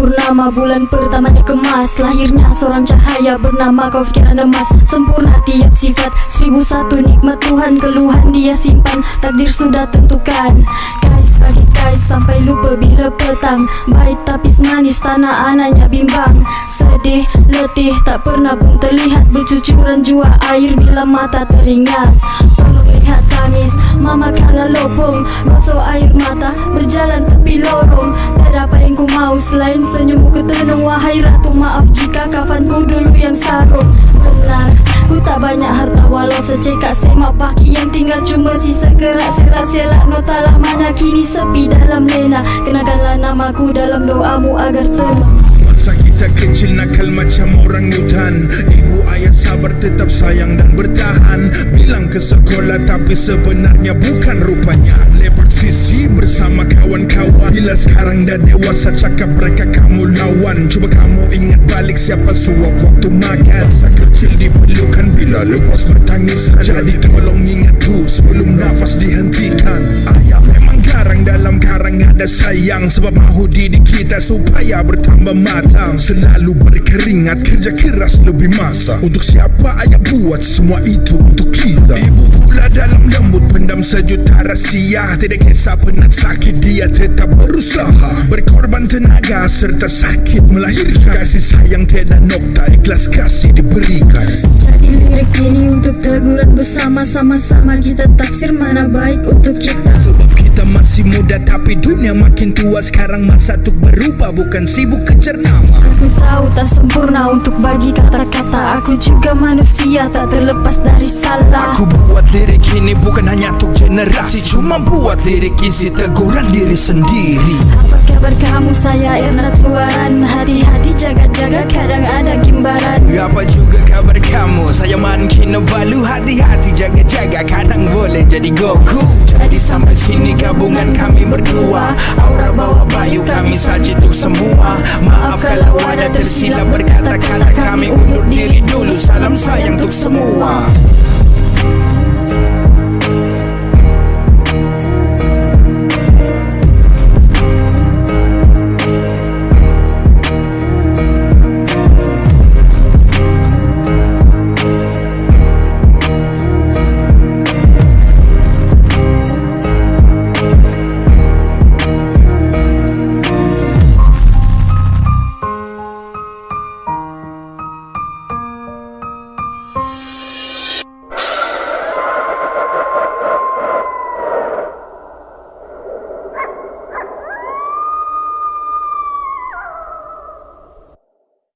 purnama bulan pertamanya kemas. Lahirnya seorang cahaya bernama kau fikiran emas Sempurna tiap sifat Seribu satu nikmat Tuhan Keluhan dia simpan. Takdir sudah tentukan. Kais bagi kais sampai lupa bila petang. Baik tapis manis tanah anaknya bimbang. Sedih, letih tak pernah pun terlihat. Bercucuran jua air bila mata teringat. Tolong lihat tangis Mama kala lopong. Gosok air mata Berjalan tepi lorong. Tak ada apa yang ku mau Selain senyummu ketenung Wahai ratu maaf jika kafanku dulu yang sarung. Benar Ku tak banyak harta walau secekak semak paki Yang tinggal cuma sisa gerak serak selak Nota lamanya kini sepi dalam lena. Kenakanlah namaku dalam doamu agar tenang. Masa kita kecil nakal macam orang hutan. Ibu ayah sabar tetap sayang dan bertahan. Bilang ke sekolah tapi sebenarnya bukan rupanya. Lepak sisi bersama kawan-kawan. Bila sekarang dah dewasa cakap mereka kamu lawan. Cuba kamu ingat balik siapa suap waktu makan. Masa kecil diperlukan bila lepas bertangisan Jadi tolong ingat tu sebelum nafas dihentikan ada sayang Sebab mahu didik kita supaya bertambah matang. Selalu berkeringat kerja keras lebih masa. Untuk siapa ayah buat semua itu untuk kita? Ibu pula dalam lembut pendam sejuta rahsia Tidak kisah penat sakit dia tetap berusaha. Berkorban tenaga serta sakit melahirkan. Kasih sayang tiada nokta ikhlas kasih diberikan. Jadi lirik ini untuk teguran bersama Sama-sama kita tafsir mana baik untuk kita. Sebab kita masih muda tapi dunia makin tua. Sekarang masa untuk berubah bukan sibuk kejar nama. Aku tahu tak sempurna untuk bagi kata-kata. Aku juga manusia tak terlepas dari salah. Aku buat lirik ini bukan hanya untuk generasi Cuma buat lirik isi teguran diri sendiri. Apa kabar kamu? Saya Erna Tuaran. Hati-hati jaga-jaga kadang ada gimbaran. Apa juga kabar kamu? Saya Man Kinabalu Hati-hati jaga-jaga kadang boleh jadi Goku. Jadi sampai sini gabungan kami berdua. Aura bawa bayu kami saja untuk semua. Maaf kalau ada tersilap berkata-kata kami undur diri dulu. Salam sayang untuk semua